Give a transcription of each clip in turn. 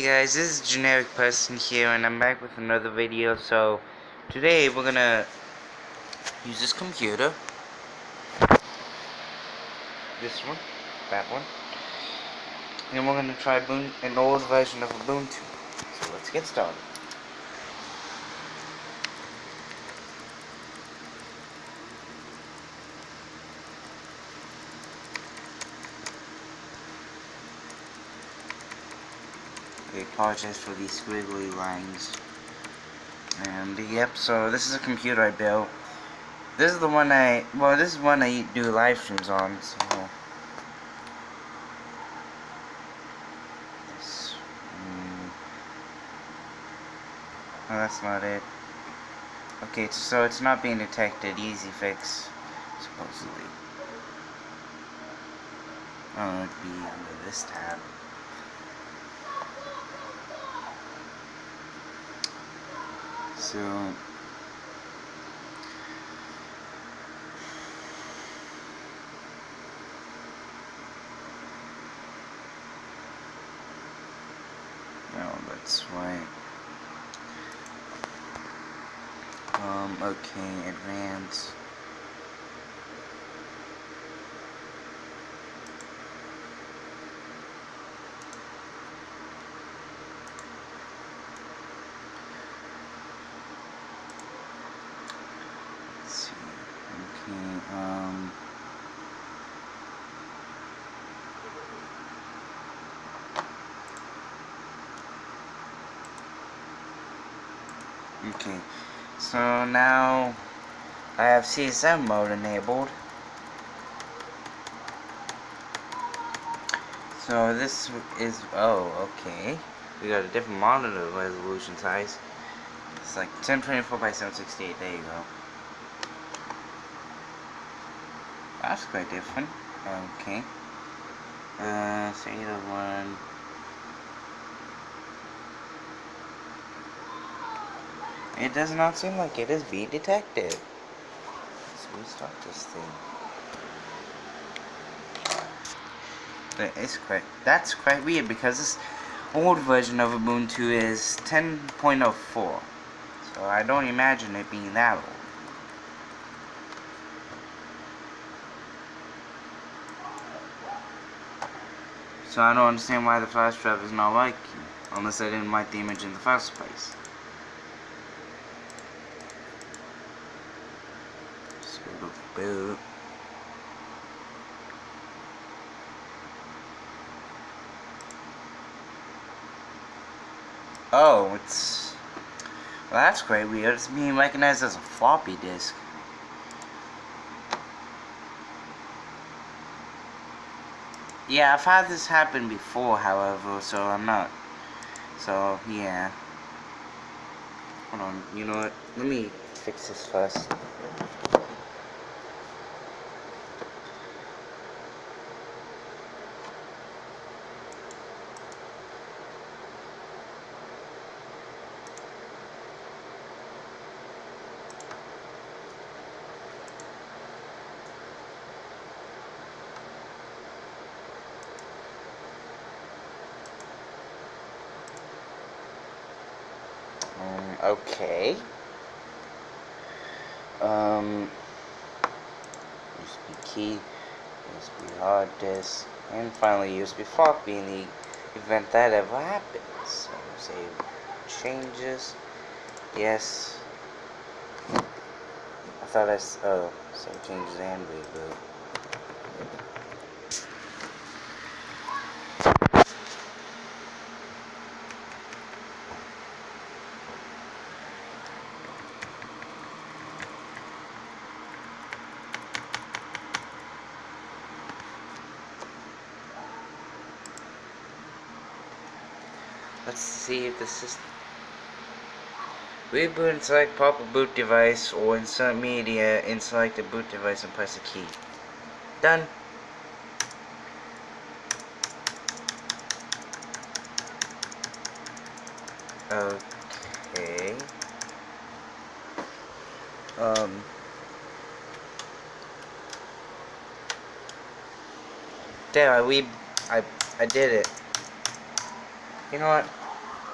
Hey guys, this is Generic Person here, and I'm back with another video. So, today we're gonna use this computer. This one, that one. And we're gonna try an old version of Ubuntu. So let's get started. I apologize for these squiggly lines. And yep, so this is a computer I built. This is the one I, well this is one I do live streams on, so. Mm, that's not it. Okay, so it's not being detected, easy fix, supposedly. Oh, it'd be under this tab. So no, that's right. Um, okay, advance. Let's see. Um. Okay, so now I have CSM mode enabled. So this is, oh, okay. We got a different monitor resolution size. It's like 1024 by 768, there you go. That's quite different. Okay. Uh, say the one. It does not seem like it is being detected. So we start this thing. Is quite. That's quite weird because this old version of Ubuntu is 10.04. So I don't imagine it being that old. So I don't understand why the flash drive is not working, unless I didn't write the image in the first place. Boot. Oh, it's... Well, that's quite weird. It's being recognized as a floppy disk. Yeah, I've had this happen before, however, so I'm not. So, yeah. Hold on, you know what? Let me fix this first. Um, okay. Um, USB key, USB hard disk, and finally USB floppy in the event that ever happens. So save changes. Yes. I thought I oh save changes and reboot. Let's see if the system. Reboot and select proper boot device or insert media and select the boot device and press the key. Done. Okay. Um. There, I we I I did it. You know what?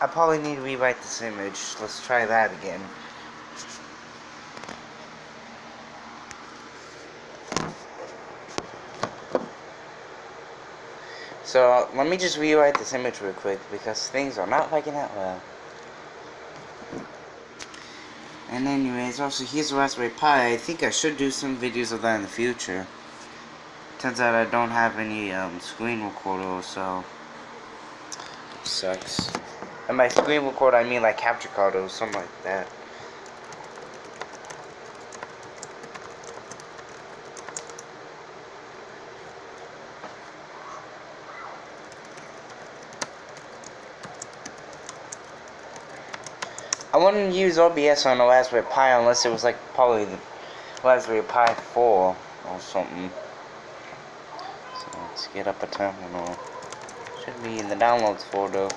I probably need to rewrite this image. Let's try that again. So, let me just rewrite this image real quick because things are not working out well. And anyways, also here's Raspberry Pi. I think I should do some videos of that in the future. Turns out I don't have any um, screen recorder, so sucks. And by screen recorder, I mean like capture card or something like that. I wouldn't use OBS on a Raspberry Pi unless it was like probably the Raspberry Pi 4 or something. So let's get up a terminal. Should be in the downloads folder.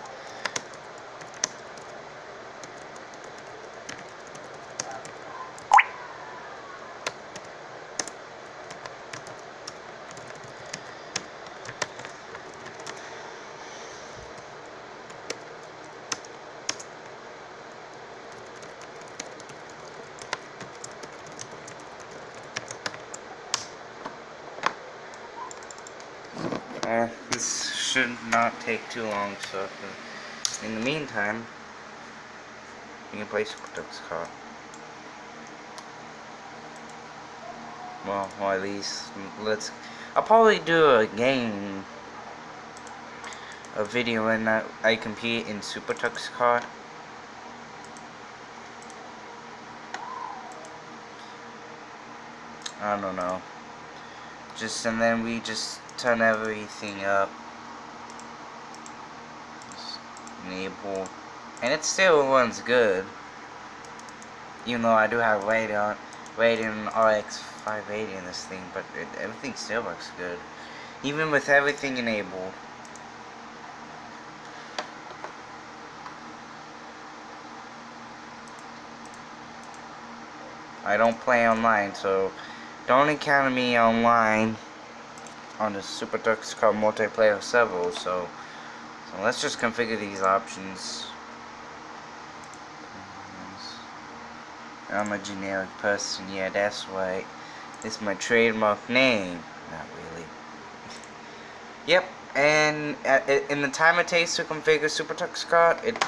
Uh, this should not take too long, so uh, in the meantime, you can play Super Duck's car. Well, or at least, let's, I'll probably do a game, a video when I, I compete in SuperTuxKart. I don't know. Just, and then we just turn everything up. Enable. And it still runs good. Even though I do have Radeon, Radeon RX 580 in this thing, but it, everything still works good. Even with everything enabled. I don't play online, so don't encounter me online on the SuperTuxKart multiplayer server, so, so let's just configure these options. I'm a generic person, yeah, that's right. It's my trademark name. Not really. yep, and uh, in the time it takes to configure SuperTuxKart, it,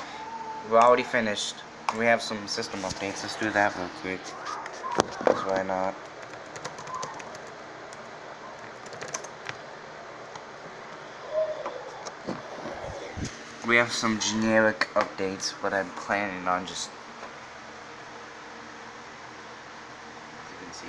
we're already finished. We have some system updates. Let's do that real quick. Because why not? We have some generic updates, but I'm planning on just you can see.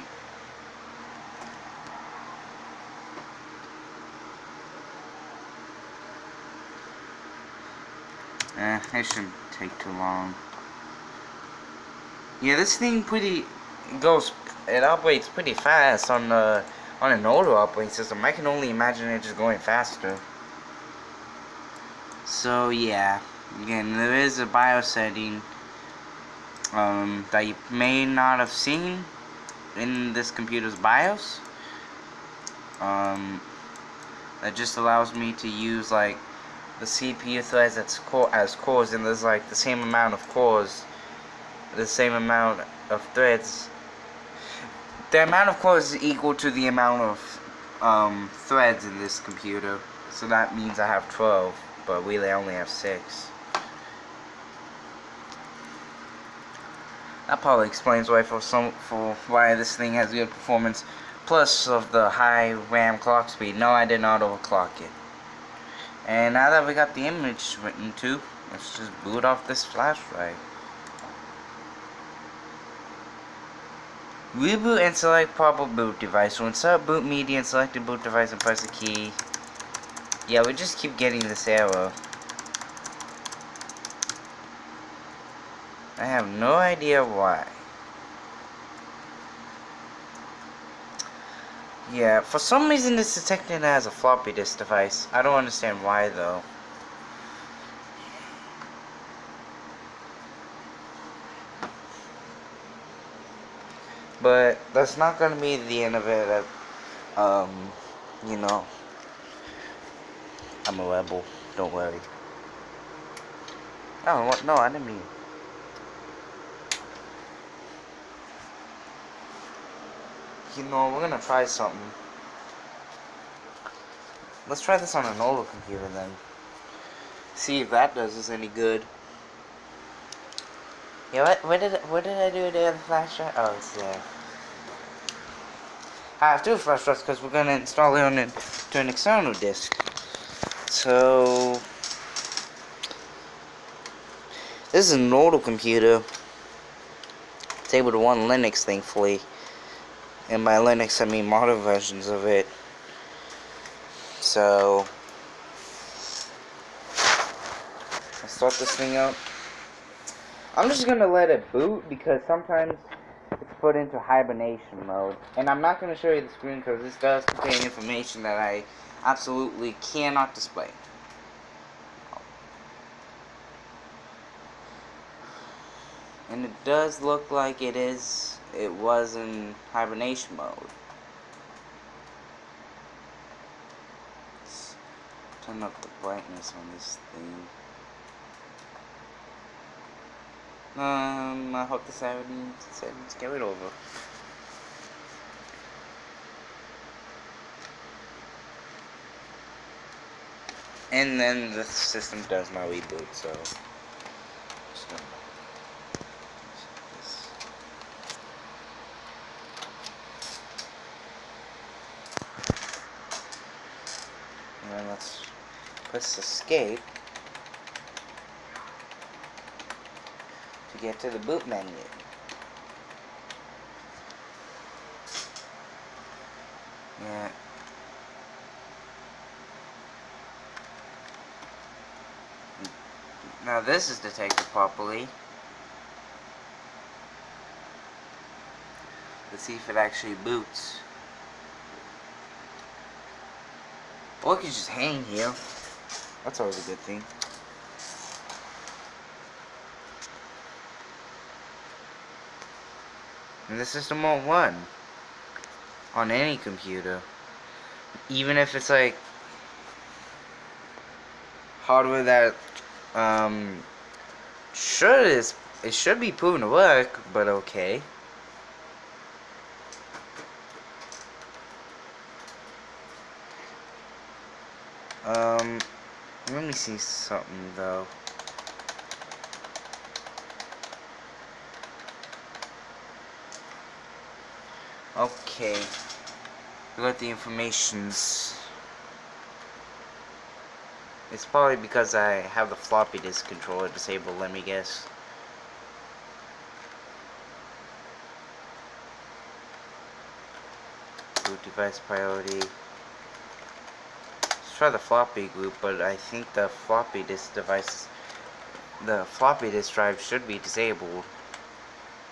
Eh, it shouldn't take too long. Yeah, this thing pretty goes it operates pretty fast on the on an older operating system. I can only imagine it just going faster. So yeah, again, there is a BIOS setting um, that you may not have seen in this computer's BIOS. Um, that just allows me to use like the CPU threads as, core as cores, and there's like the same amount of cores, the same amount of threads. The amount of cores is equal to the amount of um, threads in this computer, so that means I have 12 but we only have six. That probably explains why for some for why this thing has good performance. Plus of the high RAM clock speed. No, I did not overclock it. And now that we got the image written to, let's just boot off this flash drive. Reboot and select proper boot device. So insert boot media and select the boot device and press the key. Yeah, we just keep getting this arrow. I have no idea why. Yeah, for some reason it's detecting as a floppy disk device. I don't understand why though. But that's not gonna be the end of it. Um, you know. I'm a rebel, don't worry. Oh, what? No, I didn't mean. You know, we're gonna try something. Let's try this on an older computer then. See if that does us any good. Yeah, what, what did what did I do to the flash drive? Oh, it's there. Ah, I have two flash drives because we're gonna install it on to an external disk. So this is an older computer. It's able to run Linux, thankfully. And by Linux, I mean modern versions of it. So let's start this thing up. I'm just gonna let it boot because sometimes it's put into hibernation mode. And I'm not gonna show you the screen because this does contain information that I absolutely cannot display. And it does look like it is, it was in hibernation mode. Let's turn up the brightness on this thing. Um, I hope the settings, settings get it over. And then the system does my reboot, so. And then let's press escape to get to the boot menu. Yeah. Now this is detected properly. Let's see if it actually boots. Or it could just hang here. That's always a good thing. And the system won't run on any computer. Even if it's like hardware that um should is it should be proven to work, but okay. Um let me see something though. Okay. We got the informations. It's probably because I have the floppy disk controller disabled, let me guess. Boot device priority. Let's try the floppy group, but I think the floppy disk device, the floppy disk drive should be disabled.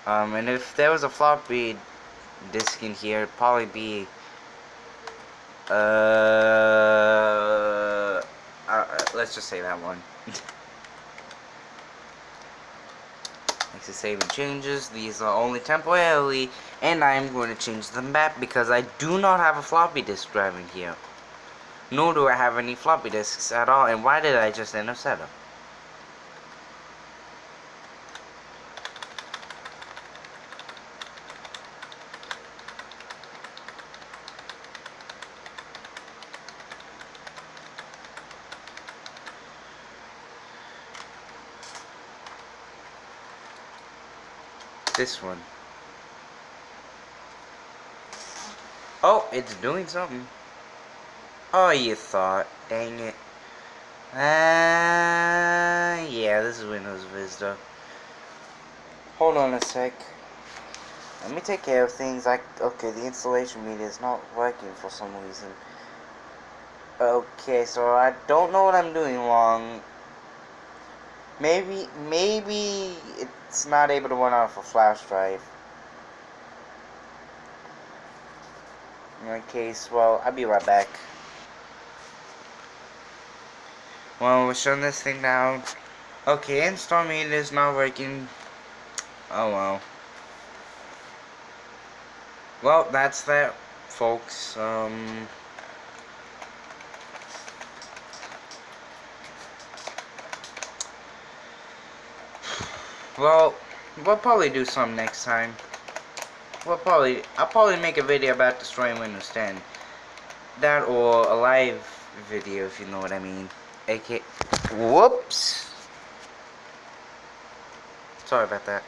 Um, and if there was a floppy disk in here it'd probably be uh, let's just say that one. Makes it saving changes. These are only temporarily and I'm going to change the map because I do not have a floppy disk drive in here. Nor do I have any floppy disks at all and why did I just end up setup this one. Oh, it's doing something. Oh, you thought. Dang it. Ah, uh, yeah, this is Windows Vista. Hold on a sec. Let me take care of things. Like, okay, the installation media is not working for some reason. Okay, so I don't know what I'm doing wrong. Maybe, maybe it's not able to run off a flash drive. In that case, well, I'll be right back. Well, we're shutting this thing down. Okay, install media is not working. Oh well. Well, that's that, folks. Um... Well, we'll probably do some next time. We'll probably, I'll probably make a video about destroying Windows 10. That or a live video, if you know what I mean. AK, whoops. Sorry about that.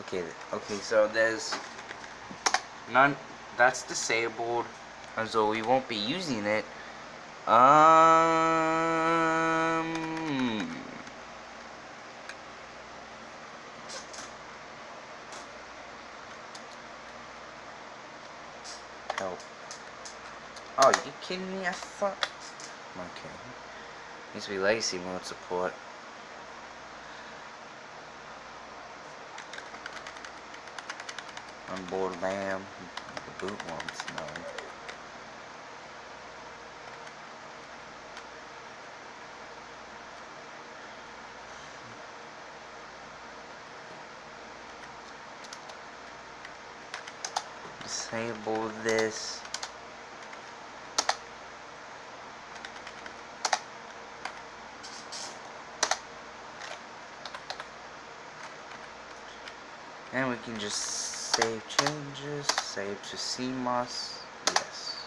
Okay, okay, so there's none, that's disabled, so we won't be using it. Um... Help. Oh, you kidding me? I thought... Okay. Needs to be legacy mode support. Onboard LAN. The boot wants no. Disable this. And we can just save changes, save to CMOS, yes.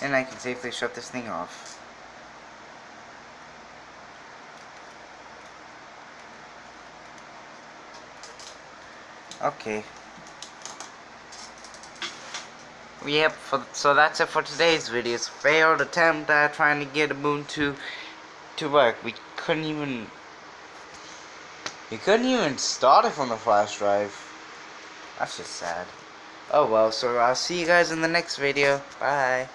And I can safely shut this thing off. Okay. Yep, for, so that's it for today's video. It's failed attempt at trying to get Ubuntu to work. We couldn't even we couldn't even start it from the flash drive. That's just sad. Oh well, so I'll see you guys in the next video. Bye.